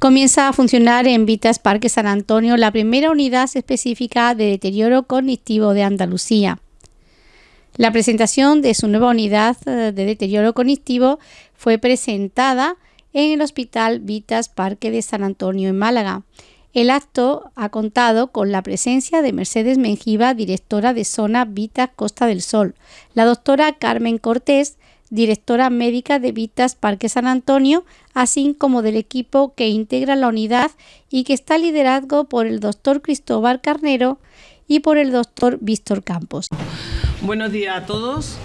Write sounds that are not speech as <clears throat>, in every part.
Comienza a funcionar en Vitas Parque San Antonio la primera unidad específica de deterioro cognitivo de Andalucía. La presentación de su nueva unidad eh, de deterioro cognitivo fue presentada en el Hospital Vitas Parque de San Antonio en Málaga. El acto ha contado con la presencia de Mercedes Menjiva, directora de Zona Vitas Costa del Sol, la doctora Carmen Cortés, directora médica de Vitas Parque San Antonio, así como del equipo que integra la unidad y que está liderado por el doctor Cristóbal Carnero y por el doctor Víctor Campos. Buenos días a todos.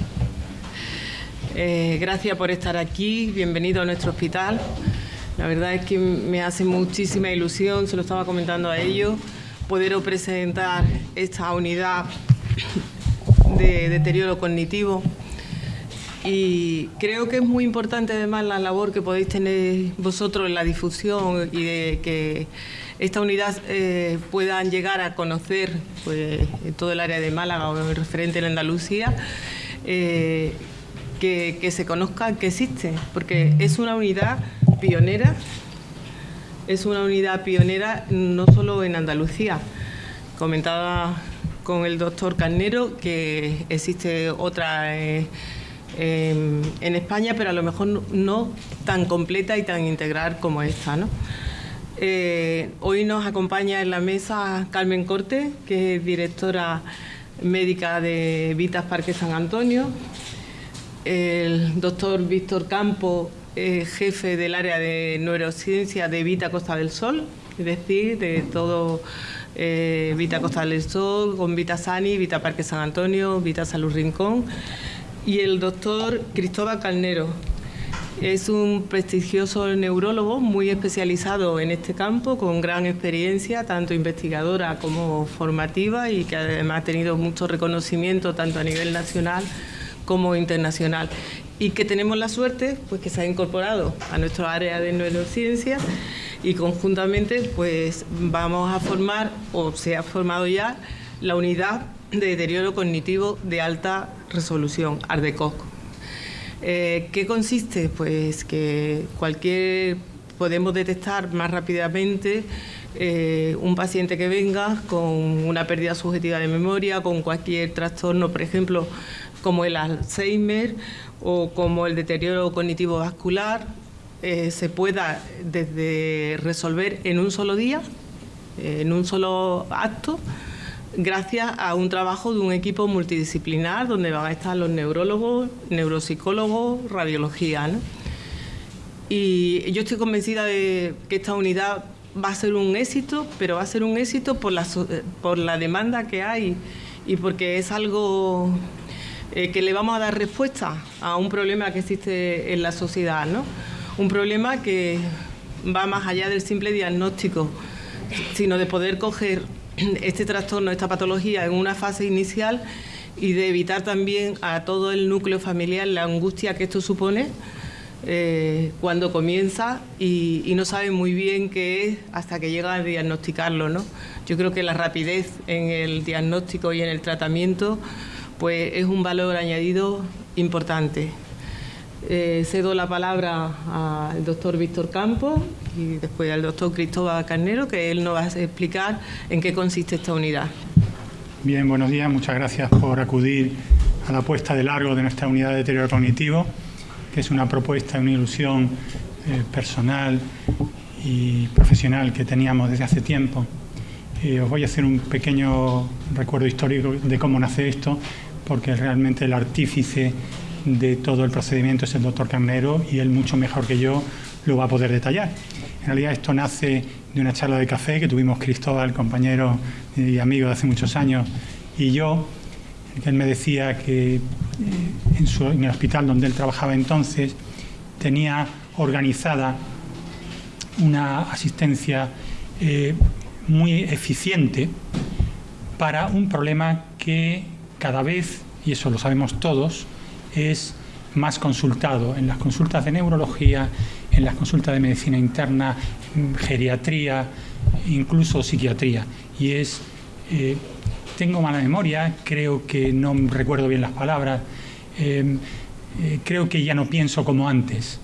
Eh, gracias por estar aquí. Bienvenido a nuestro hospital. La verdad es que me hace muchísima ilusión, se lo estaba comentando a ellos, poder presentar esta unidad de deterioro cognitivo. Y creo que es muy importante además la labor que podéis tener vosotros en la difusión y de que esta unidad eh, puedan llegar a conocer pues, en todo el área de Málaga o el referente en Andalucía. Eh, que, que, se conozca que existe, porque es una unidad pionera, es una unidad pionera no solo en Andalucía. Comentaba con el doctor Carnero que existe otra eh, en España, pero a lo mejor no, tan completa y tan integral como esta. Eh, hoy nos acompaña en la mesa Carmen Corte, que es directora médica de Vitas Parque San Antonio, el doctor Víctor Campo, jefe del área de neurociencia de Vita Costa del Sol, es decir, de todo eh, Vita Costa del Sol, con Vita Sani, Vita Parque San Antonio, Vita Salud Rincón, y el doctor Cristóbal Calnero. Es un prestigioso neurólogo muy especializado en este campo, con gran experiencia, tanto investigadora como formativa, y que además ha tenido mucho reconocimiento tanto a nivel nacional como internacional y que tenemos la suerte pues que se ha incorporado a nuestro área de neurociencia y conjuntamente pues vamos a formar o se ha formado ya la unidad de deterioro cognitivo de alta resolución, ARDECOC. Eh, ¿Qué consiste? Pues que cualquier podemos detectar más rápidamente eh, un paciente que venga con una pérdida subjetiva de memoria, con cualquier trastorno, por ejemplo, como el Alzheimer o como el deterioro cognitivo vascular, eh, se pueda desde resolver en un solo día, en un solo acto, gracias a un trabajo de un equipo multidisciplinar donde van a estar los neurólogos, neuropsicólogos, radiología. Y yo estoy convencida de que esta unidad va a ser un éxito, pero va a ser un éxito por la, la demanda que hay y porque es algo eh, que le vamos a dar respuesta a un problema que existe en la sociedad, ¿no? Un problema que va más allá del simple diagnóstico, sino de poder coger <clears throat> este trastorno, esta patología en una fase inicial y de evitar también a todo el núcleo familiar la angustia que esto supone eh, cuando comienza y, y, no sabe muy bien qué es hasta que llega a diagnosticarlo. ¿no? Yo creo que la rapidez en el diagnóstico y en el tratamiento pues es un valor añadido importante. Eh, cedo la palabra al doctor Víctor Campos y después al doctor Cristóbal Carnero, que él nos va a explicar en qué consiste esta unidad. Bien, buenos días, muchas gracias por acudir a la puesta de largo de nuestra unidad de deterioro cognitivo, que es una propuesta, una ilusión eh, personal y profesional que teníamos desde hace tiempo. Eh, os voy a hacer un pequeño recuerdo histórico de cómo nace esto porque realmente el artífice de todo el procedimiento es el doctor Carnero y él mucho mejor que yo lo va a poder detallar. En realidad esto nace de una charla de café que tuvimos Cristóbal, compañero y amigo de hace muchos años, y yo, que él me decía que eh, en, el hospital donde él trabajaba entonces tenía organizada una asistencia eh, muy eficiente para un problema que cada vez, y eso lo sabemos todos, es más consultado en las consultas de neurología, en las consultas de medicina interna, geriatría, incluso psiquiatría. Y es, eh, tengo mala memoria, creo que no recuerdo bien las palabras, em, eh, creo que ya no pienso como antes.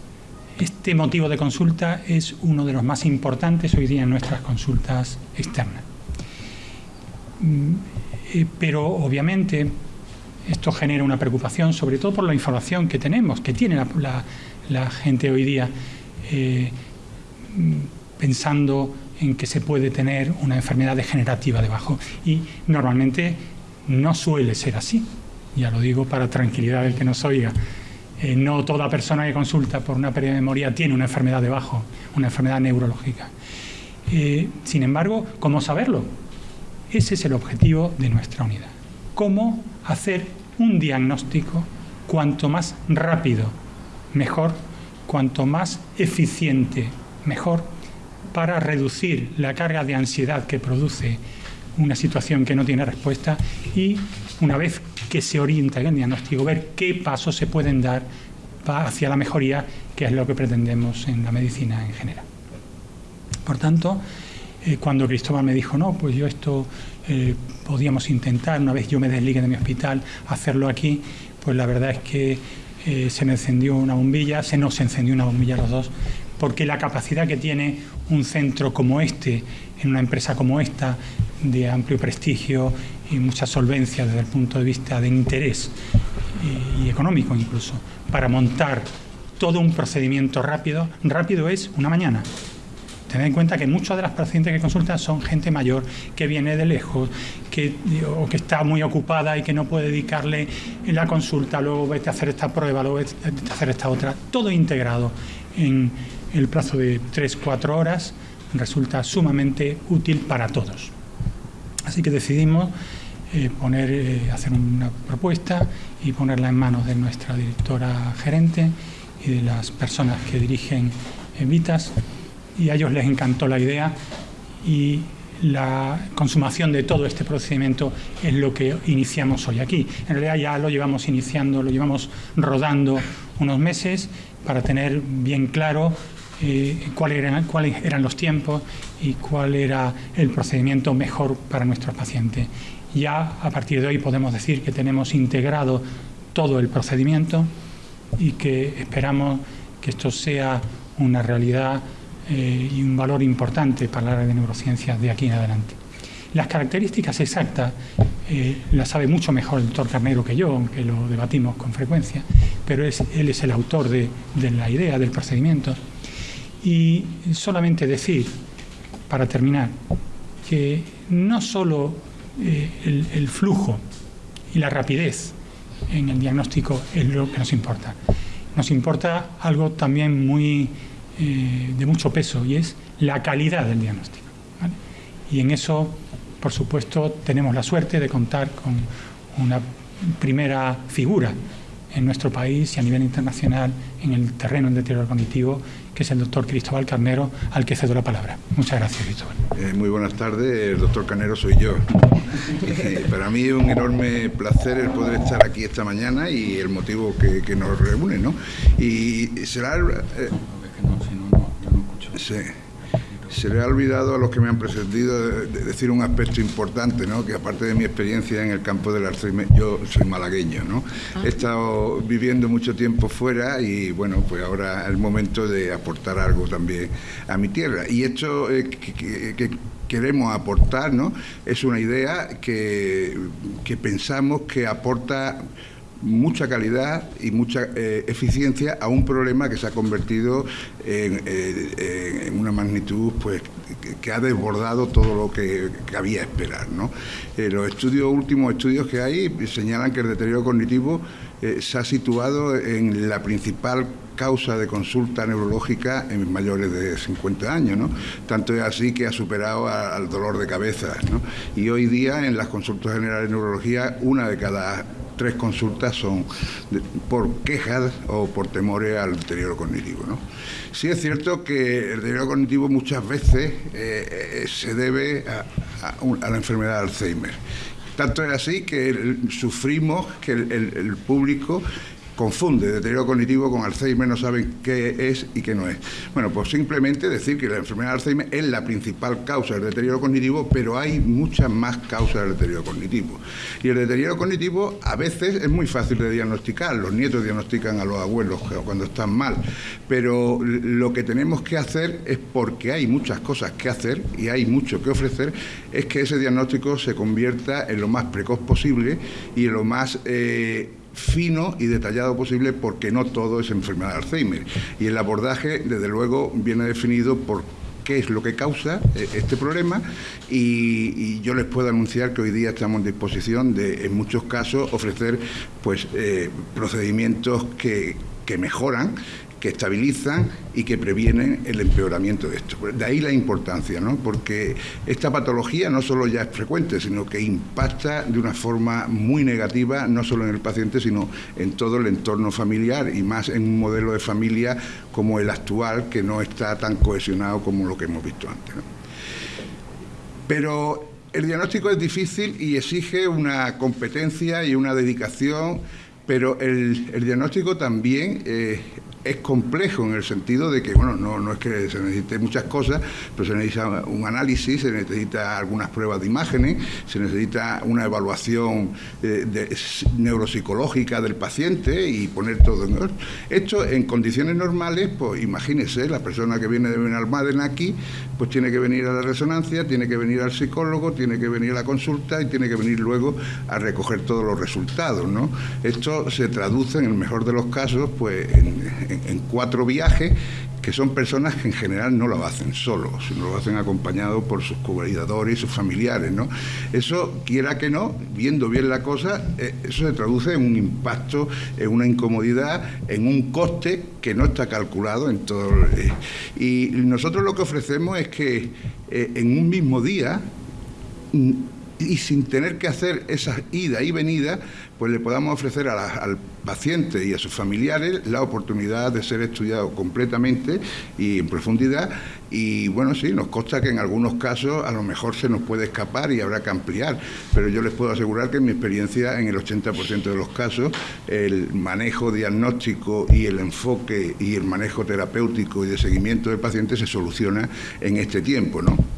Este motivo de consulta es uno de los más importantes hoy día en nuestras consultas externas. Mm, eh, pero obviamente esto genera una preocupación, sobre todo por la información que tenemos, que tiene la, gente hoy día, eh, pensando en que se puede tener una enfermedad degenerativa debajo. Y normalmente no suele ser así, ya lo digo para tranquilidad del que nos oiga. Eh, no toda persona que consulta por una pérdida de memoria tiene una enfermedad debajo, una enfermedad neurológica. Eh, sin embargo, ¿cómo saberlo? Ese es el objetivo de nuestra unidad. ¿Cómo hacer un diagnóstico cuanto más rápido, mejor, cuanto más eficiente, mejor, para reducir la carga de ansiedad que produce una situación que no tiene respuesta y una vez que se orienta en el diagnóstico, ver qué pasos se pueden dar hacia la mejoría, que es lo que pretendemos en la medicina en general. Por tanto, eh, cuando Cristóbal me dijo, no, pues yo esto eh, podíamos intentar, una vez yo me desligue de mi hospital, hacerlo aquí, pues la verdad es que eh, se me encendió una bombilla, se nos encendió una bombilla los dos, porque la capacidad que tiene un centro como este, en una empresa como esta, de amplio prestigio y mucha solvencia desde el punto de vista de interés y, y económico incluso, para montar todo un procedimiento rápido, rápido es una mañana, Tened en cuenta que muchas de las pacientes que consultan son gente mayor que viene de lejos, que, o que está muy ocupada y que no puede dedicarle la consulta, luego vete a hacer esta prueba, luego vete a hacer esta otra. Todo integrado en el plazo de 3-4 horas resulta sumamente útil para todos. Así que decidimos eh, poner, eh, hacer una propuesta y ponerla en manos de nuestra directora gerente y de las personas que dirigen Vitas y a ellos les encantó la idea y la consumación de todo este procedimiento es lo que iniciamos hoy aquí. En realidad ya lo llevamos iniciando, lo llevamos rodando unos meses para tener bien claro eh, cuáles eran, cuáles eran los tiempos y cuál era el procedimiento mejor para nuestros pacientes. Ya a partir de hoy podemos decir que tenemos integrado todo el procedimiento y que esperamos que esto sea una realidad eh, y un valor importante para la área de neurociencias de aquí en adelante. Las características exactas eh, las sabe mucho mejor el doctor Carnero que yo, aunque lo debatimos con frecuencia, pero es, él es el autor de, la idea, del procedimiento. Y solamente decir, para terminar, que no solo eh, el, el flujo y la rapidez en el diagnóstico es lo que nos importa. Nos importa algo también muy eh, de mucho peso y es la calidad del diagnóstico. Y en eso, por supuesto, tenemos la suerte de contar con una primera figura en nuestro país y a nivel internacional en el terreno del deterioro cognitivo, que es el doctor Cristóbal Carnero, al que cedo la palabra. Muchas gracias, Cristóbal. Eh, muy buenas tardes, el doctor Carnero soy yo. <laughs> para mí es un enorme placer el poder estar aquí esta mañana y el motivo que, nos reúne, ¿no? Y será... Eh, se le ha olvidado a los que me han precedido decir un aspecto importante, ¿no? que aparte de mi experiencia en el campo del Alzheimer, yo soy malagueño. ¿no? Ah. He estado viviendo mucho tiempo fuera y bueno, pues ahora es el momento de aportar algo también a mi tierra. Y esto eh, que, queremos aportar ¿no? es una idea que, que pensamos que aporta mucha calidad y mucha eh, eficiencia a un problema que se ha convertido en, eh, una magnitud pues que, ha desbordado todo lo que cabía esperar. ¿no? Eh, los últimos estudios que hay señalan que el deterioro cognitivo se ha situado en la principal causa de consulta neurológica en mayores de 50 años, ¿no? Tanto es así que ha superado al dolor de cabeza, ¿no? Y hoy día en las consultas generales de neurología, una de cada tres consultas son por quejas o por temores al deterioro cognitivo. ¿no? Sí es cierto que el deterioro cognitivo muchas veces eh, eh, se debe a, la enfermedad de Alzheimer. Tanto es así que sufrimos que el, público confunde deterioro cognitivo con Alzheimer, no saben qué es y qué no es. Bueno, pues simplemente decir que la enfermedad de Alzheimer es la principal causa del deterioro cognitivo, pero hay muchas más causas del deterioro cognitivo. Y el deterioro cognitivo a veces es muy fácil de diagnosticar, los nietos diagnostican a los abuelos cuando están mal, pero lo que tenemos que hacer es porque hay muchas cosas que hacer y hay mucho que ofrecer, es que ese diagnóstico se convierta en lo más precoz posible y en lo más... Eh, fino y detallado posible porque no todo es enfermedad de Alzheimer. Y el abordaje, desde luego, viene definido por qué es lo que causa eh, este problema y, yo les puedo anunciar que hoy día estamos en disposición de, en muchos casos, ofrecer pues eh, procedimientos que, que mejoran que estabilizan y que previenen el empeoramiento de esto. De ahí la importancia, ¿no? porque esta patología no solo ya es frecuente, sino que impacta de una forma muy negativa, no solo en el paciente, sino en todo el entorno familiar y más en un modelo de familia como el actual, que no está tan cohesionado como lo que hemos visto antes. Pero el diagnóstico es difícil y exige una competencia y una dedicación, pero el, diagnóstico también eh, es complejo en el sentido de que, bueno, no, no es que se necesite muchas cosas, pero se necesita un análisis, se necesita algunas pruebas de imágenes, se necesita una evaluación eh, neuropsicológica del paciente y poner todo en orden. Esto en condiciones normales, pues imagínese, la persona que viene de Benalmádena aquí, pues tiene que venir a la resonancia, tiene que venir al psicólogo, tiene que venir a la consulta y tiene que venir luego a recoger todos los resultados, ¿no? Esto se traduce en el mejor de los casos, pues en en, cuatro viajes que son personas que en general no lo hacen solos, sino lo hacen acompañados por sus cuidadores y sus familiares. ¿no? Eso, quiera que no, viendo bien la cosa, eh, eso se traduce en un impacto, en una incomodidad, en un coste que no está calculado en todo. Eh, y nosotros lo que ofrecemos es que eh, en un mismo día y sin tener que hacer esa ida y venida, pues le podamos ofrecer al paciente y a sus familiares la oportunidad de ser estudiado completamente y en profundidad. Y bueno, sí, nos consta que en algunos casos a lo mejor se nos puede escapar y habrá que ampliar, pero yo les puedo asegurar que en mi experiencia, en el 80% de los casos, el manejo diagnóstico y el enfoque y el manejo terapéutico y de seguimiento del paciente se soluciona en este tiempo, ¿no?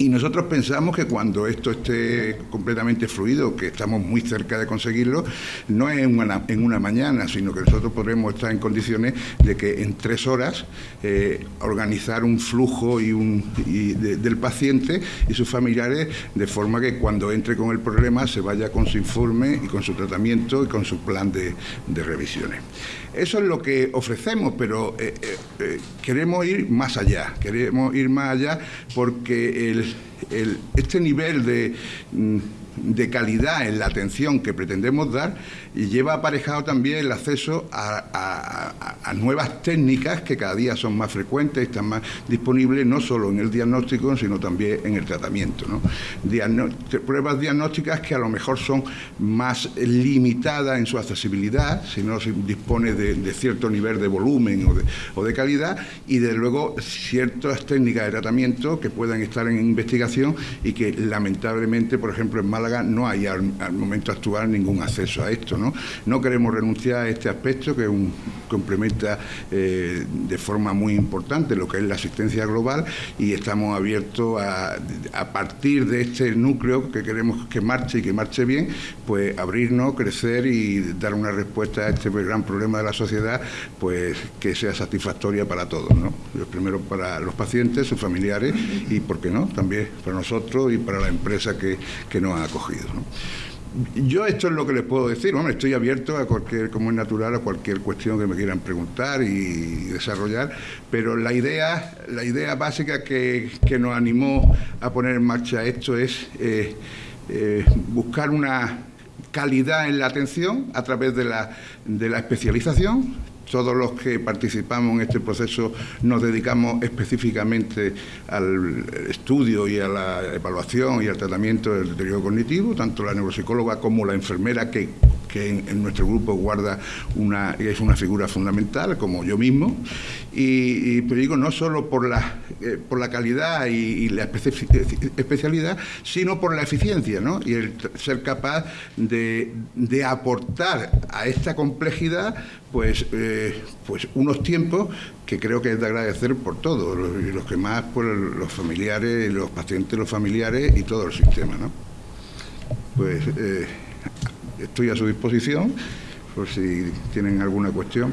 Y nosotros pensamos que cuando esto esté completamente fluido, que estamos muy cerca de conseguirlo, no es en una, en una mañana, sino que nosotros podremos estar en condiciones de que en tres horas eh, organizar un flujo y un, del paciente y sus familiares de forma que cuando entre con el problema se vaya con su informe y con su tratamiento y con su plan de, de revisiones. Eso es lo que ofrecemos, pero eh, eh, queremos ir más allá, queremos ir más allá porque el, este nivel de... De calidad en la atención que pretendemos dar y lleva aparejado también el acceso a, nuevas técnicas que cada día son más frecuentes están más disponibles no solo en el diagnóstico sino también en el tratamiento. pruebas diagnósticas que a lo mejor son más limitadas en su accesibilidad si no se dispone de, cierto nivel de volumen o de, o de calidad y de luego ciertas técnicas de tratamiento que puedan estar en investigación y que lamentablemente por ejemplo en Málaga no hay al, momento actual ningún acceso a esto. ¿no? no queremos renunciar a este aspecto que complementa eh, de forma muy importante lo que es la asistencia global y estamos abiertos a, a partir de este núcleo que queremos que marche y que marche bien, pues abrirnos, crecer y dar una respuesta a este gran problema de la sociedad, pues que sea satisfactoria para todos, ¿no? Primero para los pacientes, sus familiares y, ¿por qué no?, también para nosotros y para la empresa que, que nos ha Yo esto es lo que les puedo decir, bueno, estoy abierto a cualquier, como es natural, a cualquier cuestión que me quieran preguntar y desarrollar, pero la idea, la idea básica que, nos animó a poner en marcha esto es eh, eh, buscar una calidad en la atención a través de la, de la especialización, todos los que participamos en este proceso nos dedicamos específicamente al estudio y a la evaluación y al tratamiento del deterioro cognitivo, tanto la neuropsicóloga como la enfermera que que en, nuestro grupo guarda una, es una figura fundamental, como yo mismo, y, pero digo, no solo por la, eh, por la calidad y, la especialidad, sino por la eficiencia, ¿no? Y el ser capaz de, de aportar a esta complejidad pues, eh, pues unos tiempos que creo que es de agradecer por todos, los, los que más por los familiares, los pacientes, los familiares y todo el sistema. ¿no? Pues eh, estoy a su disposición por si tienen alguna cuestión.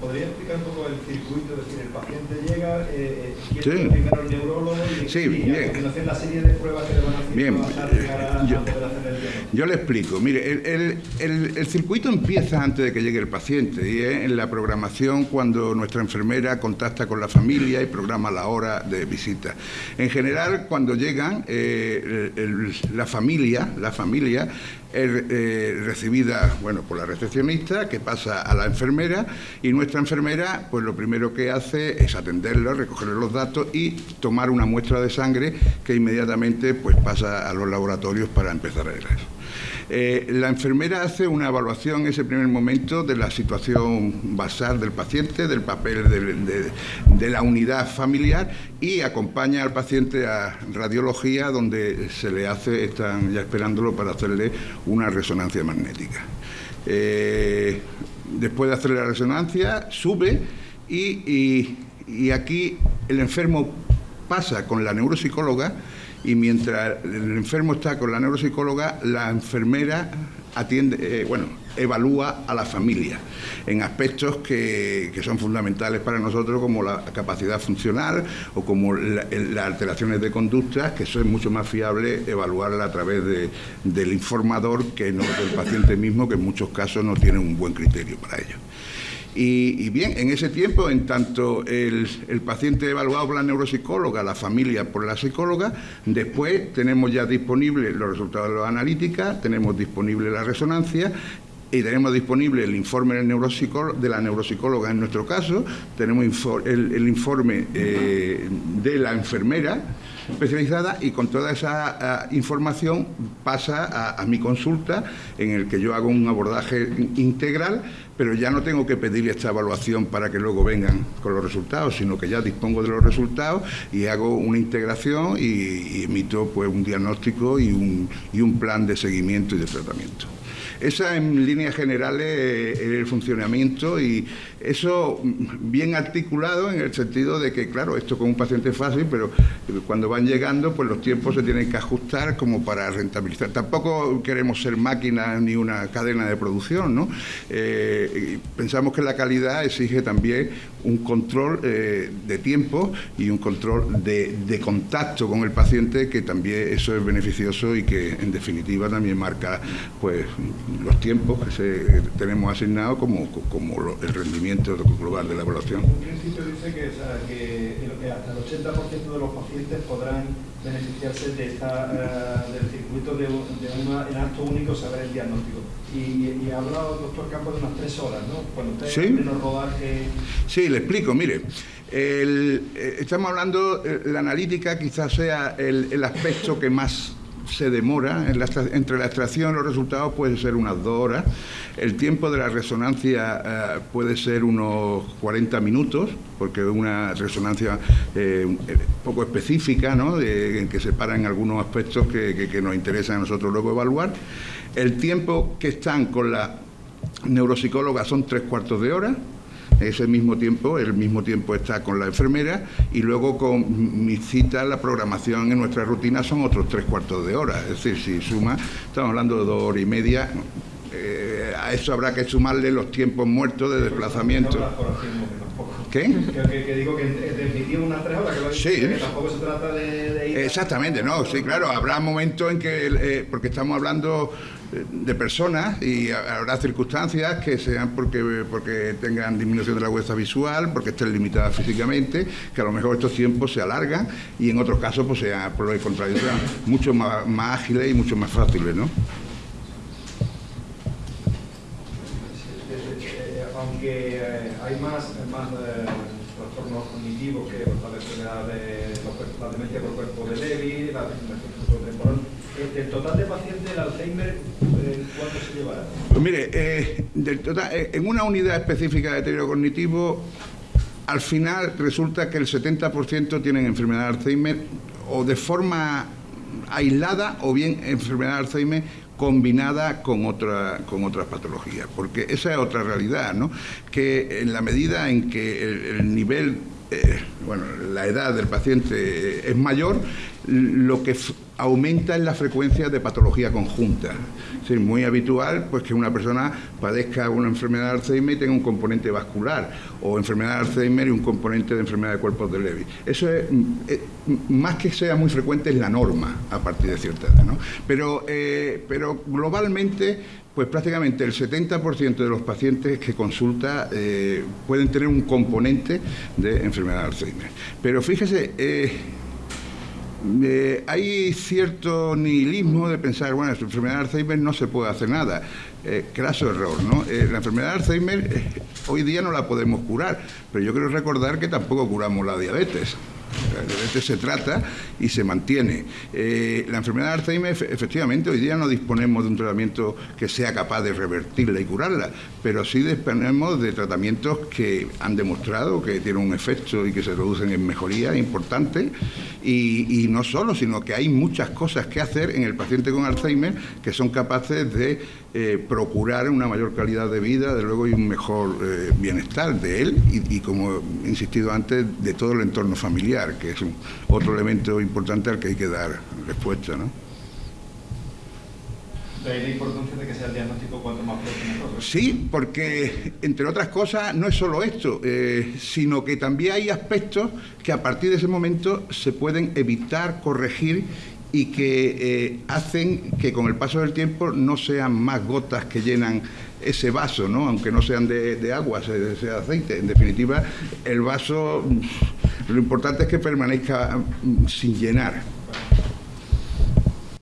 ¿Podría explicar un poco el circuito? Es decir, el paciente llega, eh, eh quiere sí. primero el neurólogo y, sí, bien. a continuación la serie de pruebas que le van a hacer bien. para yo, hacer el Yo le explico. Mire, el, el, el, el, circuito empieza antes de que llegue el paciente y es en la programación cuando nuestra enfermera contacta con la familia y programa la hora de visita. En general, cuando llegan, eh, la familia, la familia eh, recibida bueno, por la recepcionista, que pasa a la enfermera, y nuestra enfermera, pues lo primero que hace es atenderlo, recogerle los datos y tomar una muestra de sangre que inmediatamente pues, pasa a los laboratorios para empezar a eso. Eh, la enfermera hace una evaluación en ese primer momento de la situación basal del paciente, del papel de, la unidad familiar y acompaña al paciente a radiología donde se le hace, están ya esperándolo para hacerle una resonancia magnética. Eh, después de hacerle la resonancia, sube y aquí el enfermo pasa con la neuropsicóloga y mientras el enfermo está con la neuropsicóloga, la enfermera atiende, eh, bueno, evalúa a la familia en aspectos que, son fundamentales para nosotros como la capacidad funcional o como las alteraciones de conductas, que eso es mucho más fiable evaluarla a través del informador que no del paciente mismo, que en muchos casos no tiene un buen criterio para ello. Y, bien, en ese tiempo, en tanto el, paciente evaluado por la neuropsicóloga, la familia por la psicóloga, después tenemos ya disponibles los resultados de la analítica, tenemos disponible la resonancia y tenemos disponible el informe de la neuropsicóloga en nuestro caso, tenemos el, informe eh, de la enfermera especializada y con toda esa ah, información pasa a, mi consulta en el que yo hago un abordaje integral, pero ya no tengo que pedirle esta evaluación para que luego vengan con los resultados, sino que ya dispongo de los resultados y hago una integración y, emito pues un diagnóstico y un, y un plan de seguimiento y de tratamiento. Esa en líneas generales es el funcionamiento y eso bien articulado en el sentido de que, claro, esto con un paciente es fácil, pero cuando van llegando, pues los tiempos se tienen que ajustar como para rentabilizar. Tampoco queremos ser máquinas ni una cadena de producción, ¿no? Eh, pensamos que la calidad exige también un control eh, de tiempo y un control de, de, contacto con el paciente, que también eso es beneficioso y que en definitiva también marca pues los tiempos que tenemos asignados como, como el rendimiento global de la evaluación. En principio dice que, hasta el 80% de los pacientes podrán beneficiarse de esta, eh, del circuito de, de en acto único saber el diagnóstico. Y, ha hablado el doctor Campos de unas tres horas, ¿no? Cuando usted ¿Sí? en el rodaje... Sí, le explico, mire. El, eh, estamos hablando, eh, la analítica quizás sea el, el aspecto que más se demora, entre la extracción y los resultados puede ser unas dos horas, el tiempo de la resonancia eh, puede ser unos 40 minutos, porque es una resonancia eh, poco específica, ¿no? en que se paran algunos aspectos que, que nos interesan a nosotros luego evaluar. El tiempo que están con la neuropsicóloga son tres cuartos de hora, ese mismo tiempo, el mismo tiempo está con la enfermera y luego con mi cita, la programación en nuestra rutina son otros tres cuartos de hora. Es decir, si suma, estamos hablando de dos horas y media. Eh, a eso habrá que sumarle los tiempos muertos de desplazamiento. ¿Qué? Que, digo que definitiva una tres horas, que, sí. que tampoco se trata de, ir Exactamente, no, sí, claro, habrá momentos en que, eh, porque estamos hablando de personas y habrá circunstancias que sean porque, porque tengan disminución de la huesa visual, porque estén limitadas físicamente, que a lo mejor estos tiempos se alargan y en otros casos pues sean por lo de contradicción mucho más, más ágiles y mucho más fáciles, ¿no? Aunque eh, hay más, más eh, trastornos cognitivos que la, de, la demencia por cuerpo de Levy, la ¿Del total de pacientes del Alzheimer, eh, cuánto se llevará? Pues mire, eh, en una unidad específica de deterioro cognitivo, al final resulta que el 70% tienen enfermedad de Alzheimer o de forma aislada o bien enfermedad de Alzheimer combinada con, otra, con otras patologías, porque esa es otra realidad, ¿no? que en la medida en que el, nivel, eh, bueno, la edad del paciente es mayor, lo que aumenta en la frecuencia de patología conjunta. Es muy habitual pues, que una persona padezca una enfermedad de Alzheimer y tenga un componente vascular, o enfermedad de Alzheimer y un componente de enfermedad de cuerpos de Levy. Eso es, eh, más que sea muy frecuente, es la norma a partir de cierta edad. Pero, eh, pero globalmente, pues prácticamente el 70% de los pacientes que consulta eh, pueden tener un componente de enfermedad de Alzheimer. Pero fíjese, hay cierto nihilismo de pensar, bueno, la enfermedad de Alzheimer no se puede hacer nada. Eh, craso error, ¿no? Eh, la enfermedad de Alzheimer hoy día no la podemos curar, pero yo quiero recordar que tampoco curamos la diabetes. Diabetes se trata y se mantiene. Eh, la enfermedad de Alzheimer, efectivamente, hoy día no disponemos de un tratamiento que sea capaz de revertirla y curarla, pero sí disponemos de tratamientos que han demostrado que tienen un efecto y que se reducen en mejoría importante. Y, no solo, sino que hay muchas cosas que hacer en el paciente con Alzheimer que son capaces de eh, procurar una mayor calidad de vida, de luego, y un mejor eh, bienestar de él y, como he insistido antes, de todo el entorno familiar, que es un, otro elemento importante al que hay que dar respuesta. ¿no? De ahí la importancia de que sea el diagnóstico cuanto más pronto. Sí, porque entre otras cosas no es solo esto, eh, sino que también hay aspectos que a partir de ese momento se pueden evitar, corregir y que eh, hacen que con el paso del tiempo no sean más gotas que llenan ese vaso, ¿no? aunque no sean de, agua, sea de aceite. En definitiva, el vaso lo importante es que permanezca mm, sin llenar.